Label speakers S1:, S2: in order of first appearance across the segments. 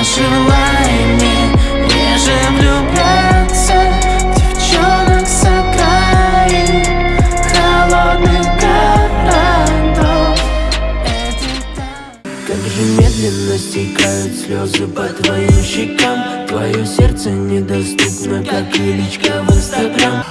S1: Пожелай мне реже влюбляться Девчонок с окраин Холодных
S2: Как же медленно стекают слезы по твоим щекам. Твое сердце недоступно, как и личка в инстаграм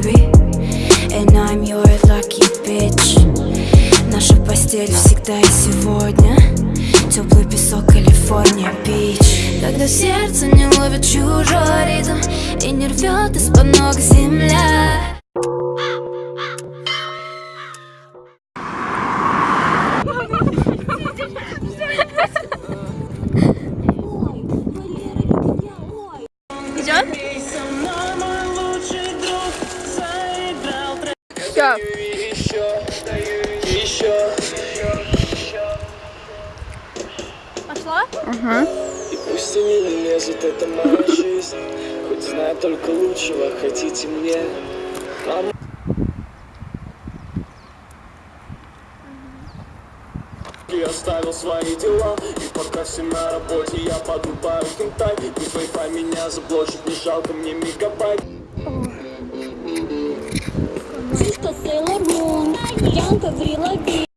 S3: baby. And I'm your lucky bitch. Наша постель всегда и сегодня. Теплый песок, Калифорния, бич. Когда сердце не ловит чужой ритм И не рвет из-под ног земля.
S4: Идет?
S5: Еще, еще
S4: Пошла?
S5: И пусть они не лезут, это моя жизнь. Хоть знаю только лучшего, хотите мне? Мама Я оставил свои дела И пока все на работе Я подрубаю хентай Пусть Wi-Fi меня заблочит Не жалко мне мегабайт